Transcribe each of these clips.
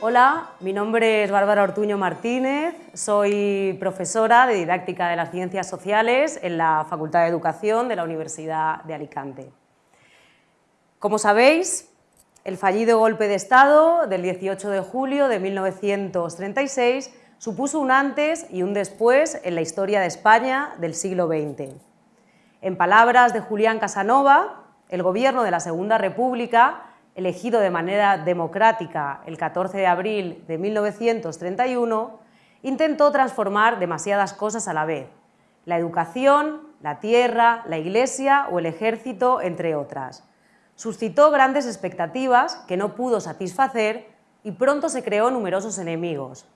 Hola, mi nombre es Bárbara Ortuño Martínez, soy profesora de Didáctica de las Ciencias Sociales en la Facultad de Educación de la Universidad de Alicante. Como sabéis, el fallido golpe de Estado del 18 de julio de 1936 supuso un antes y un después en la historia de España del siglo XX. En palabras de Julián Casanova, el gobierno de la Segunda República elegido de manera democrática el 14 de abril de 1931, intentó transformar demasiadas cosas a la vez, la educación, la tierra, la iglesia o el ejército, entre otras. Suscitó grandes expectativas que no pudo satisfacer y pronto se creó numerosos enemigos.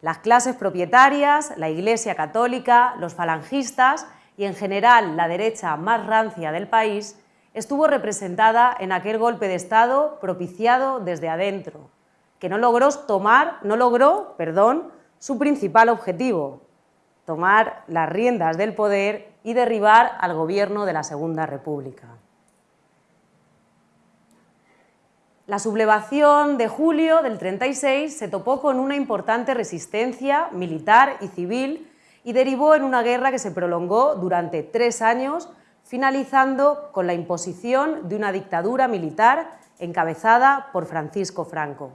Las clases propietarias, la iglesia católica, los falangistas y en general la derecha más rancia del país estuvo representada en aquel golpe de Estado propiciado desde adentro, que no logró tomar, no logró, perdón, su principal objetivo, tomar las riendas del poder y derribar al gobierno de la Segunda República. La sublevación de julio del 36 se topó con una importante resistencia militar y civil y derivó en una guerra que se prolongó durante tres años finalizando con la imposición de una dictadura militar encabezada por Francisco Franco.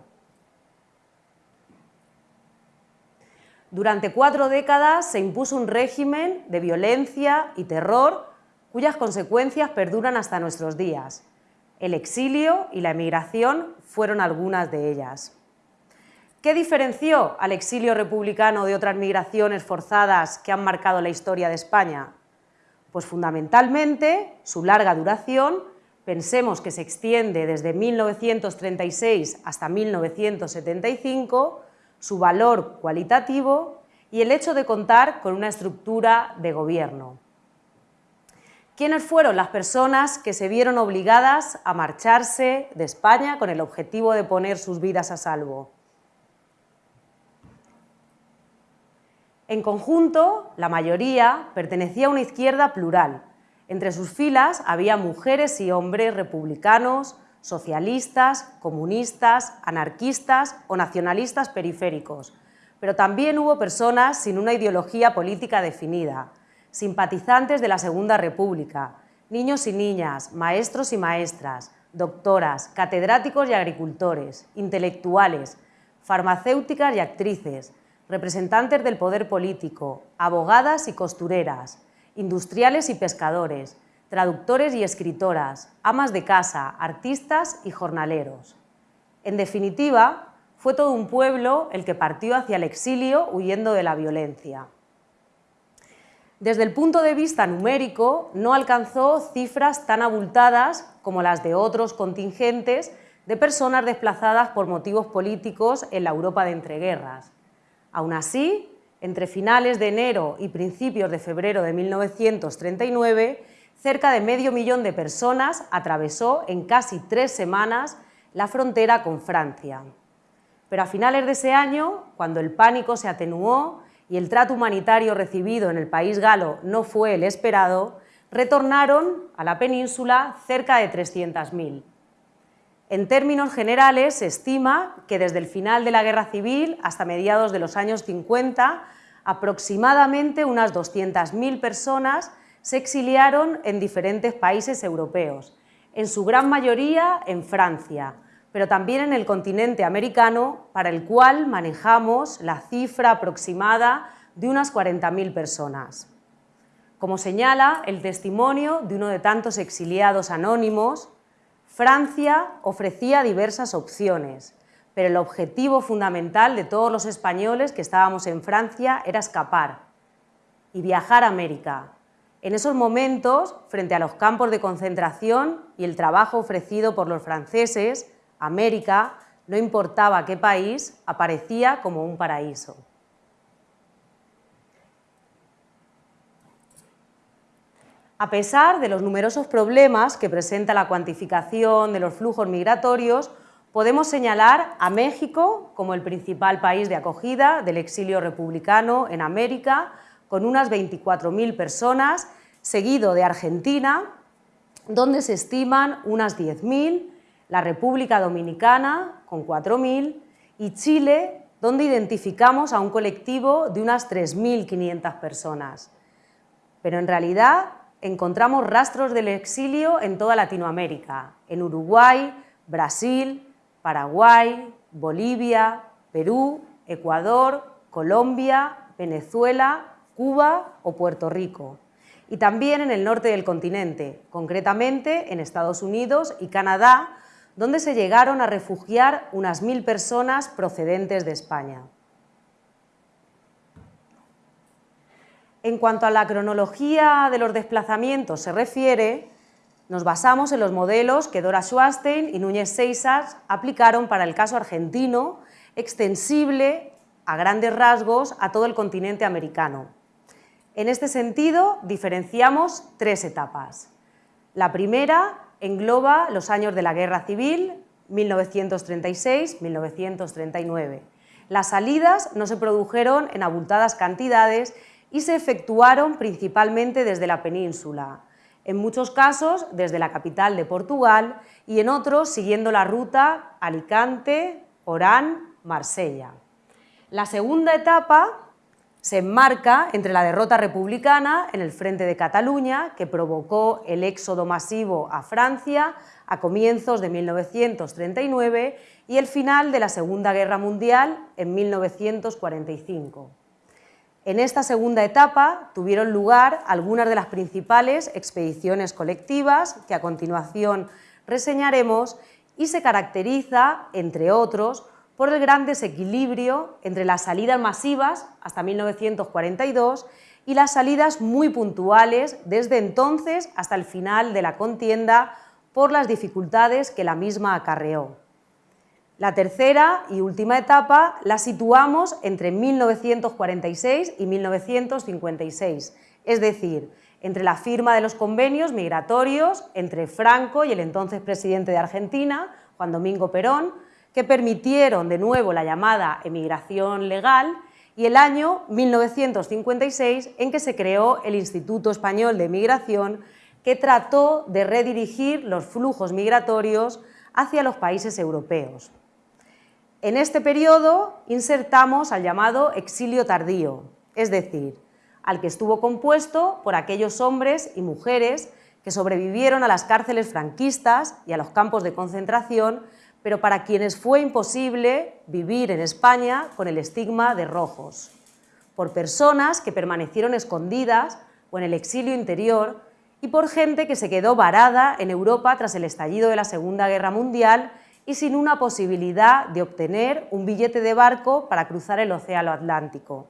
Durante cuatro décadas se impuso un régimen de violencia y terror cuyas consecuencias perduran hasta nuestros días. El exilio y la emigración fueron algunas de ellas. ¿Qué diferenció al exilio republicano de otras migraciones forzadas que han marcado la historia de España? Pues fundamentalmente su larga duración, pensemos que se extiende desde 1936 hasta 1975, su valor cualitativo y el hecho de contar con una estructura de gobierno. ¿Quiénes fueron las personas que se vieron obligadas a marcharse de España con el objetivo de poner sus vidas a salvo? En conjunto, la mayoría pertenecía a una izquierda plural. Entre sus filas había mujeres y hombres republicanos, socialistas, comunistas, anarquistas o nacionalistas periféricos, pero también hubo personas sin una ideología política definida, simpatizantes de la Segunda República, niños y niñas, maestros y maestras, doctoras, catedráticos y agricultores, intelectuales, farmacéuticas y actrices, representantes del poder político, abogadas y costureras, industriales y pescadores, traductores y escritoras, amas de casa, artistas y jornaleros. En definitiva, fue todo un pueblo el que partió hacia el exilio huyendo de la violencia. Desde el punto de vista numérico, no alcanzó cifras tan abultadas como las de otros contingentes de personas desplazadas por motivos políticos en la Europa de entreguerras. Aún así, entre finales de enero y principios de febrero de 1939, cerca de medio millón de personas atravesó en casi tres semanas la frontera con Francia. Pero a finales de ese año, cuando el pánico se atenuó y el trato humanitario recibido en el país galo no fue el esperado, retornaron a la península cerca de 300.000. En términos generales, se estima que desde el final de la Guerra Civil hasta mediados de los años 50, aproximadamente unas 200.000 personas se exiliaron en diferentes países europeos, en su gran mayoría en Francia, pero también en el continente americano, para el cual manejamos la cifra aproximada de unas 40.000 personas. Como señala el testimonio de uno de tantos exiliados anónimos, Francia ofrecía diversas opciones, pero el objetivo fundamental de todos los españoles que estábamos en Francia era escapar y viajar a América. En esos momentos, frente a los campos de concentración y el trabajo ofrecido por los franceses, América, no importaba qué país, aparecía como un paraíso. A pesar de los numerosos problemas que presenta la cuantificación de los flujos migratorios, podemos señalar a México como el principal país de acogida del exilio republicano en América, con unas 24.000 personas, seguido de Argentina, donde se estiman unas 10.000, la República Dominicana, con 4.000, y Chile, donde identificamos a un colectivo de unas 3.500 personas. Pero en realidad encontramos rastros del exilio en toda Latinoamérica, en Uruguay, Brasil, Paraguay, Bolivia, Perú, Ecuador, Colombia, Venezuela, Cuba o Puerto Rico. Y también en el norte del continente, concretamente en Estados Unidos y Canadá, donde se llegaron a refugiar unas mil personas procedentes de España. En cuanto a la cronología de los desplazamientos se refiere, nos basamos en los modelos que Dora Schwarstein y Núñez Seisas aplicaron para el caso argentino, extensible a grandes rasgos a todo el continente americano. En este sentido, diferenciamos tres etapas. La primera engloba los años de la Guerra Civil, 1936-1939. Las salidas no se produjeron en abultadas cantidades y se efectuaron principalmente desde la península, en muchos casos desde la capital de Portugal y en otros siguiendo la ruta Alicante, Orán, Marsella. La segunda etapa se enmarca entre la derrota republicana en el frente de Cataluña, que provocó el éxodo masivo a Francia a comienzos de 1939 y el final de la Segunda Guerra Mundial en 1945. En esta segunda etapa tuvieron lugar algunas de las principales expediciones colectivas que a continuación reseñaremos y se caracteriza, entre otros, por el gran desequilibrio entre las salidas masivas hasta 1942 y las salidas muy puntuales desde entonces hasta el final de la contienda por las dificultades que la misma acarreó. La tercera y última etapa la situamos entre 1946 y 1956, es decir, entre la firma de los convenios migratorios entre Franco y el entonces presidente de Argentina, Juan Domingo Perón, que permitieron de nuevo la llamada emigración legal y el año 1956 en que se creó el Instituto Español de Migración que trató de redirigir los flujos migratorios hacia los países europeos. En este periodo insertamos al llamado exilio tardío, es decir, al que estuvo compuesto por aquellos hombres y mujeres que sobrevivieron a las cárceles franquistas y a los campos de concentración pero para quienes fue imposible vivir en España con el estigma de rojos, por personas que permanecieron escondidas o en el exilio interior y por gente que se quedó varada en Europa tras el estallido de la Segunda Guerra Mundial y sin una posibilidad de obtener un billete de barco para cruzar el Océano Atlántico.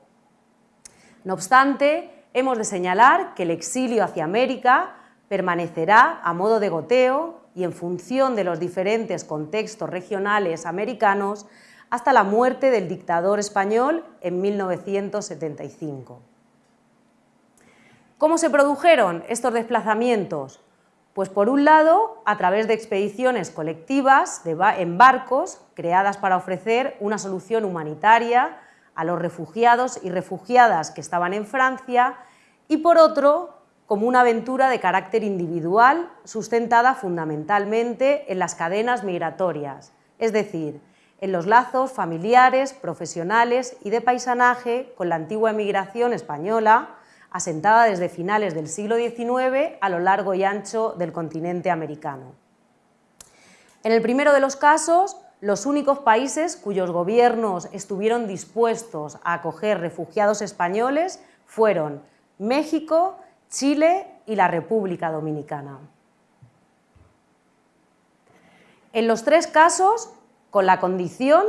No obstante, hemos de señalar que el exilio hacia América permanecerá a modo de goteo y en función de los diferentes contextos regionales americanos hasta la muerte del dictador español en 1975. ¿Cómo se produjeron estos desplazamientos? Pues por un lado, a través de expediciones colectivas en barcos creadas para ofrecer una solución humanitaria a los refugiados y refugiadas que estaban en Francia y por otro, como una aventura de carácter individual sustentada fundamentalmente en las cadenas migratorias, es decir, en los lazos familiares, profesionales y de paisanaje con la antigua emigración española, asentada desde finales del siglo XIX a lo largo y ancho del continente americano. En el primero de los casos, los únicos países cuyos gobiernos estuvieron dispuestos a acoger refugiados españoles fueron México, Chile y la República Dominicana. En los tres casos, con la condición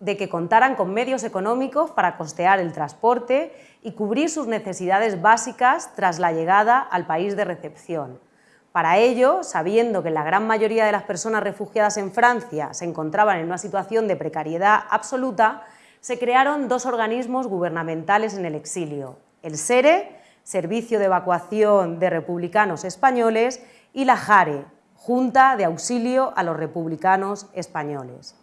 de que contaran con medios económicos para costear el transporte y cubrir sus necesidades básicas tras la llegada al país de recepción. Para ello, sabiendo que la gran mayoría de las personas refugiadas en Francia se encontraban en una situación de precariedad absoluta, se crearon dos organismos gubernamentales en el exilio, el SERE Servicio de Evacuación de Republicanos Españoles, y la JARE, Junta de Auxilio a los Republicanos Españoles.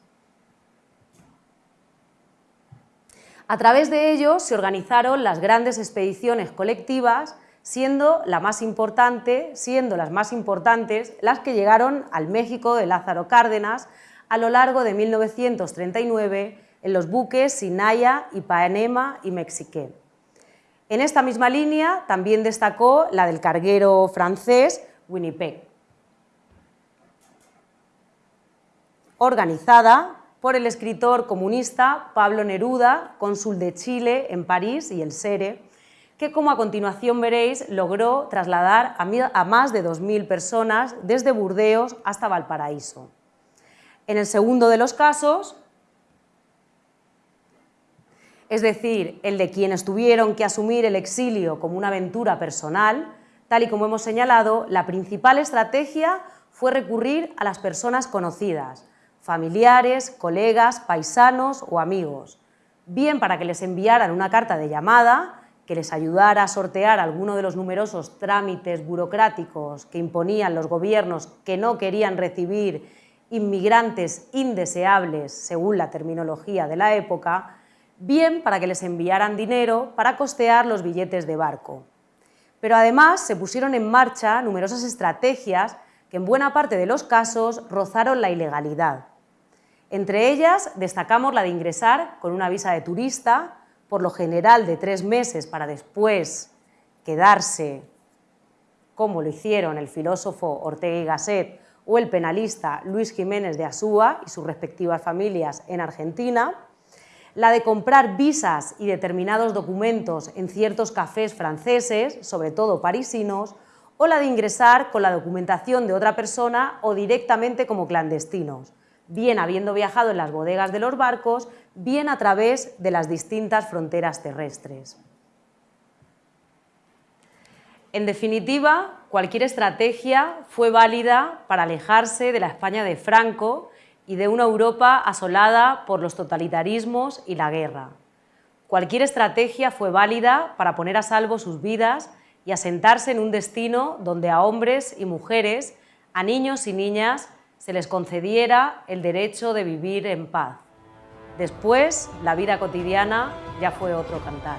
A través de ellos se organizaron las grandes expediciones colectivas, siendo, la más importante, siendo las más importantes las que llegaron al México de Lázaro Cárdenas a lo largo de 1939, en los buques Sinaya, Ipanema y Mexiqué. En esta misma línea también destacó la del carguero francés Winnipeg, organizada por el escritor comunista Pablo Neruda, cónsul de Chile en París y el Sere, que como a continuación veréis logró trasladar a más de 2.000 personas desde Burdeos hasta Valparaíso. En el segundo de los casos, es decir, el de quienes tuvieron que asumir el exilio como una aventura personal, tal y como hemos señalado, la principal estrategia fue recurrir a las personas conocidas, familiares, colegas, paisanos o amigos, bien para que les enviaran una carta de llamada que les ayudara a sortear alguno de los numerosos trámites burocráticos que imponían los gobiernos que no querían recibir inmigrantes indeseables, según la terminología de la época, bien para que les enviaran dinero para costear los billetes de barco. Pero además se pusieron en marcha numerosas estrategias que en buena parte de los casos rozaron la ilegalidad. Entre ellas destacamos la de ingresar con una visa de turista, por lo general de tres meses para después quedarse, como lo hicieron el filósofo Ortega y Gasset o el penalista Luis Jiménez de Asúa y sus respectivas familias en Argentina, la de comprar visas y determinados documentos en ciertos cafés franceses, sobre todo parisinos, o la de ingresar con la documentación de otra persona o directamente como clandestinos, bien habiendo viajado en las bodegas de los barcos, bien a través de las distintas fronteras terrestres. En definitiva, cualquier estrategia fue válida para alejarse de la España de Franco y de una Europa asolada por los totalitarismos y la guerra. Cualquier estrategia fue válida para poner a salvo sus vidas y asentarse en un destino donde a hombres y mujeres, a niños y niñas, se les concediera el derecho de vivir en paz. Después, la vida cotidiana ya fue otro cantar.